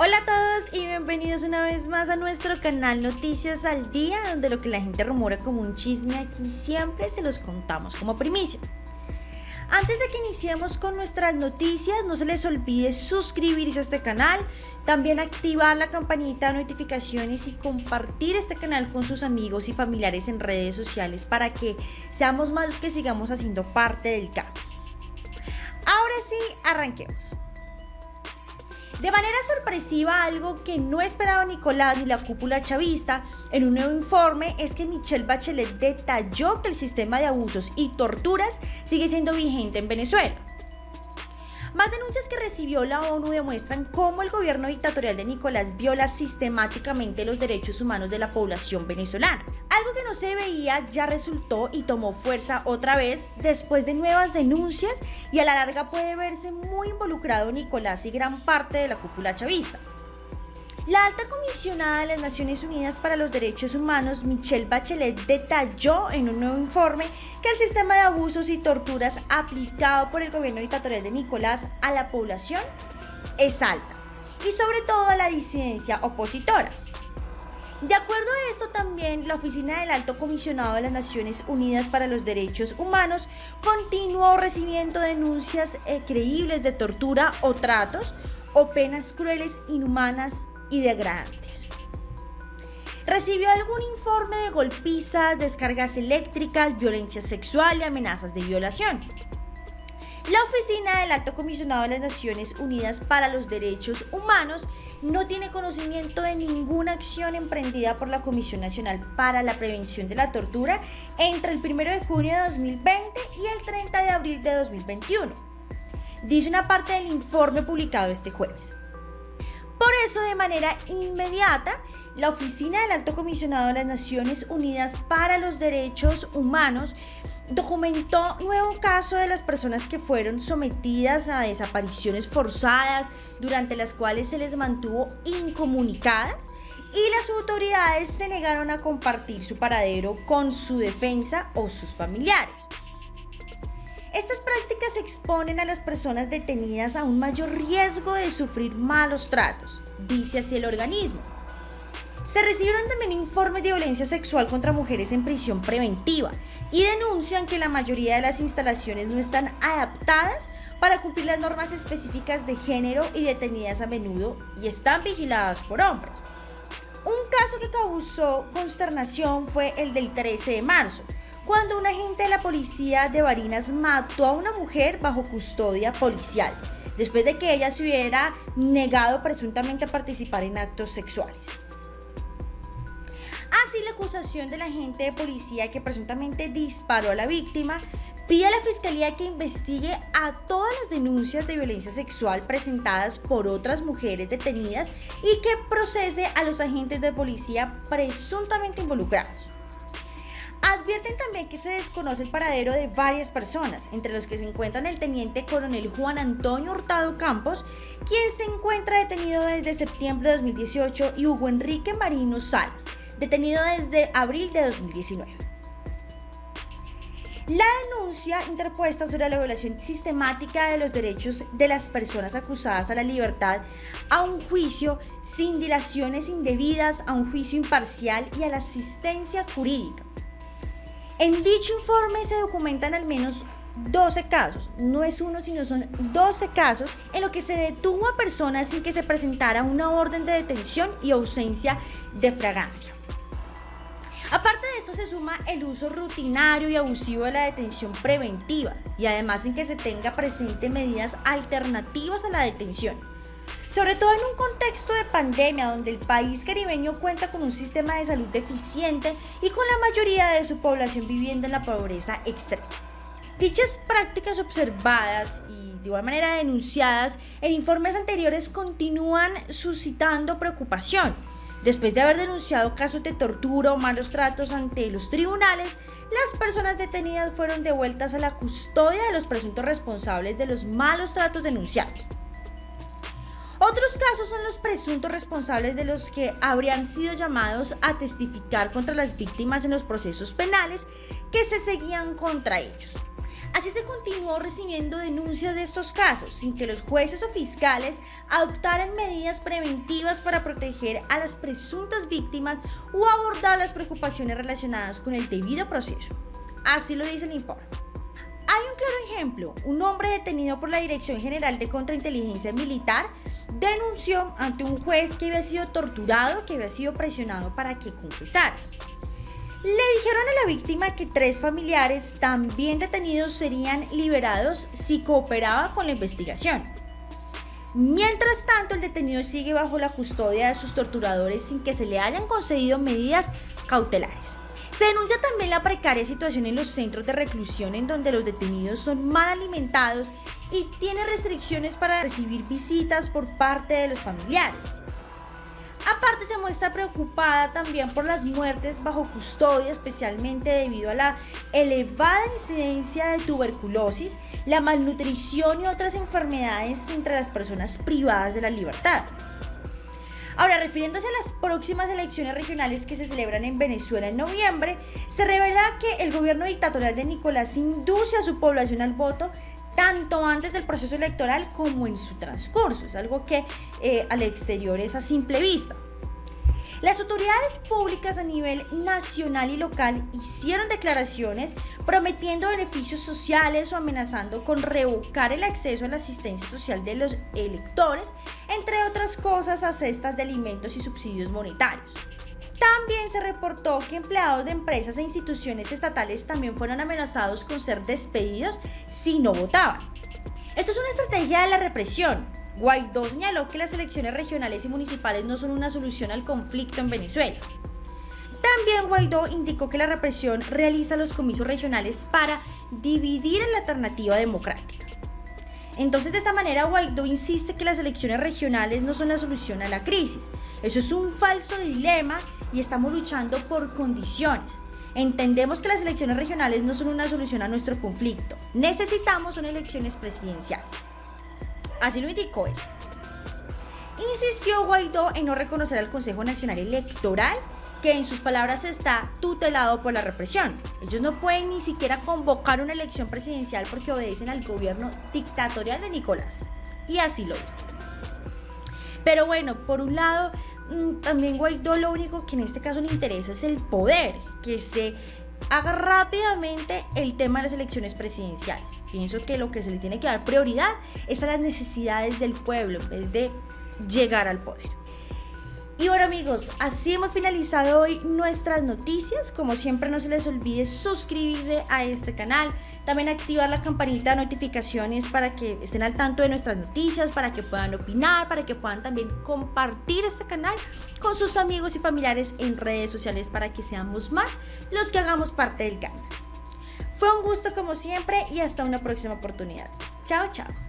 Hola a todos y bienvenidos una vez más a nuestro canal Noticias al Día, donde lo que la gente rumora como un chisme aquí siempre se los contamos como primicia. Antes de que iniciemos con nuestras noticias, no se les olvide suscribirse a este canal, también activar la campanita de notificaciones y compartir este canal con sus amigos y familiares en redes sociales para que seamos más los que sigamos haciendo parte del cambio. Ahora sí, arranquemos. De manera sorpresiva, algo que no esperaba Nicolás ni la cúpula chavista en un nuevo informe es que Michelle Bachelet detalló que el sistema de abusos y torturas sigue siendo vigente en Venezuela. Más denuncias que recibió la ONU demuestran cómo el gobierno dictatorial de Nicolás viola sistemáticamente los derechos humanos de la población venezolana. Algo que no se veía ya resultó y tomó fuerza otra vez después de nuevas denuncias y a la larga puede verse muy involucrado Nicolás y gran parte de la cúpula chavista. La alta comisionada de las Naciones Unidas para los Derechos Humanos, Michelle Bachelet, detalló en un nuevo informe que el sistema de abusos y torturas aplicado por el gobierno dictatorial de Nicolás a la población es alta y sobre todo a la disidencia opositora. De acuerdo a esto también, la Oficina del Alto Comisionado de las Naciones Unidas para los Derechos Humanos continuó recibiendo denuncias eh, creíbles de tortura o tratos o penas crueles, inhumanas y degradantes. Recibió algún informe de golpizas, descargas eléctricas, violencia sexual y amenazas de violación. La Oficina del Alto Comisionado de las Naciones Unidas para los Derechos Humanos no tiene conocimiento de ninguna acción emprendida por la Comisión Nacional para la Prevención de la Tortura entre el 1 de junio de 2020 y el 30 de abril de 2021. Dice una parte del informe publicado este jueves. Eso, de manera inmediata, la Oficina del Alto Comisionado de las Naciones Unidas para los Derechos Humanos documentó nuevo caso de las personas que fueron sometidas a desapariciones forzadas, durante las cuales se les mantuvo incomunicadas y las autoridades se negaron a compartir su paradero con su defensa o sus familiares. Estas prácticas exponen a las personas detenidas a un mayor riesgo de sufrir malos tratos, dice así el organismo. Se recibieron también informes de violencia sexual contra mujeres en prisión preventiva y denuncian que la mayoría de las instalaciones no están adaptadas para cumplir las normas específicas de género y detenidas a menudo y están vigiladas por hombres. Un caso que causó consternación fue el del 13 de marzo, cuando un agente de la policía de Barinas mató a una mujer bajo custodia policial, después de que ella se hubiera negado presuntamente a participar en actos sexuales. Así, la acusación del agente de policía que presuntamente disparó a la víctima pide a la fiscalía que investigue a todas las denuncias de violencia sexual presentadas por otras mujeres detenidas y que procese a los agentes de policía presuntamente involucrados. Advierten también que se desconoce el paradero de varias personas, entre los que se encuentran el teniente coronel Juan Antonio Hurtado Campos, quien se encuentra detenido desde septiembre de 2018, y Hugo Enrique Marino Salas, detenido desde abril de 2019. La denuncia interpuesta sobre la violación sistemática de los derechos de las personas acusadas a la libertad, a un juicio sin dilaciones indebidas, a un juicio imparcial y a la asistencia jurídica en dicho informe se documentan al menos 12 casos, no es uno, sino son 12 casos en los que se detuvo a personas sin que se presentara una orden de detención y ausencia de fragancia. Aparte de esto se suma el uso rutinario y abusivo de la detención preventiva y además sin que se tenga presente medidas alternativas a la detención sobre todo en un contexto de pandemia donde el país caribeño cuenta con un sistema de salud deficiente y con la mayoría de su población viviendo en la pobreza extrema. Dichas prácticas observadas y de igual manera denunciadas en informes anteriores continúan suscitando preocupación. Después de haber denunciado casos de tortura o malos tratos ante los tribunales, las personas detenidas fueron devueltas a la custodia de los presuntos responsables de los malos tratos denunciados. Otros casos son los presuntos responsables de los que habrían sido llamados a testificar contra las víctimas en los procesos penales que se seguían contra ellos. Así se continuó recibiendo denuncias de estos casos, sin que los jueces o fiscales adoptaran medidas preventivas para proteger a las presuntas víctimas o abordar las preocupaciones relacionadas con el debido proceso. Así lo dice el informe. Hay un claro ejemplo, un hombre detenido por la Dirección General de Contrainteligencia Militar denunció ante un juez que había sido torturado, que había sido presionado para que confesara. Le dijeron a la víctima que tres familiares también detenidos serían liberados si cooperaba con la investigación. Mientras tanto, el detenido sigue bajo la custodia de sus torturadores sin que se le hayan concedido medidas cautelares. Se denuncia también la precaria situación en los centros de reclusión en donde los detenidos son mal alimentados y tiene restricciones para recibir visitas por parte de los familiares. Aparte se muestra preocupada también por las muertes bajo custodia, especialmente debido a la elevada incidencia de tuberculosis, la malnutrición y otras enfermedades entre las personas privadas de la libertad. Ahora, refiriéndose a las próximas elecciones regionales que se celebran en Venezuela en noviembre, se revela que el gobierno dictatorial de Nicolás induce a su población al voto tanto antes del proceso electoral como en su transcurso. Es algo que eh, al exterior es a simple vista. Las autoridades públicas a nivel nacional y local hicieron declaraciones prometiendo beneficios sociales o amenazando con revocar el acceso a la asistencia social de los electores, entre otras cosas a cestas de alimentos y subsidios monetarios. También se reportó que empleados de empresas e instituciones estatales también fueron amenazados con ser despedidos si no votaban. Esto es una estrategia de la represión. Guaidó señaló que las elecciones regionales y municipales no son una solución al conflicto en Venezuela. También Guaidó indicó que la represión realiza los comicios regionales para dividir en la alternativa democrática. Entonces, de esta manera, Guaidó insiste que las elecciones regionales no son la solución a la crisis. Eso es un falso dilema y estamos luchando por condiciones. Entendemos que las elecciones regionales no son una solución a nuestro conflicto. Necesitamos unas elecciones presidenciales. Así lo indicó él. Insistió Guaidó en no reconocer al Consejo Nacional Electoral que en sus palabras está tutelado por la represión. Ellos no pueden ni siquiera convocar una elección presidencial porque obedecen al gobierno dictatorial de Nicolás. Y así lo dijo. Pero bueno, por un lado, mm, también Guaidó lo único que en este caso le interesa es el poder, que se haga rápidamente el tema de las elecciones presidenciales. Pienso que lo que se le tiene que dar prioridad es a las necesidades del pueblo en vez de llegar al poder. Y bueno amigos, así hemos finalizado hoy nuestras noticias. Como siempre no se les olvide suscribirse a este canal, también activar la campanita de notificaciones para que estén al tanto de nuestras noticias, para que puedan opinar, para que puedan también compartir este canal con sus amigos y familiares en redes sociales para que seamos más los que hagamos parte del canal. Fue un gusto como siempre y hasta una próxima oportunidad. Chao, chao.